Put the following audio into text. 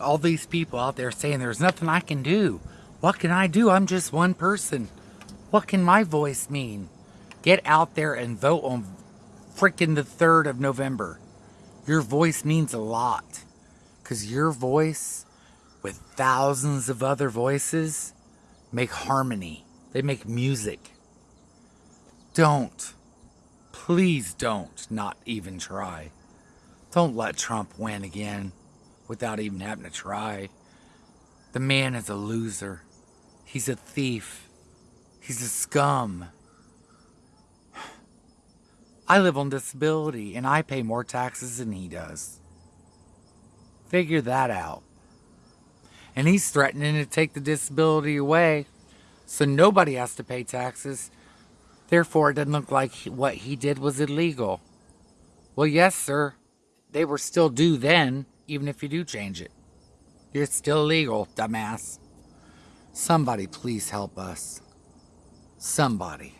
all these people out there saying there's nothing I can do. What can I do? I'm just one person. What can my voice mean? Get out there and vote on freaking the 3rd of November. Your voice means a lot. Because your voice, with thousands of other voices, make harmony. They make music. Don't. Please don't not even try. Don't let Trump win again without even having to try. The man is a loser. He's a thief. He's a scum. I live on disability and I pay more taxes than he does. Figure that out. And he's threatening to take the disability away so nobody has to pay taxes. Therefore, it doesn't look like what he did was illegal. Well, yes, sir. They were still due then, even if you do change it. You're still illegal, dumbass. Somebody please help us. Somebody.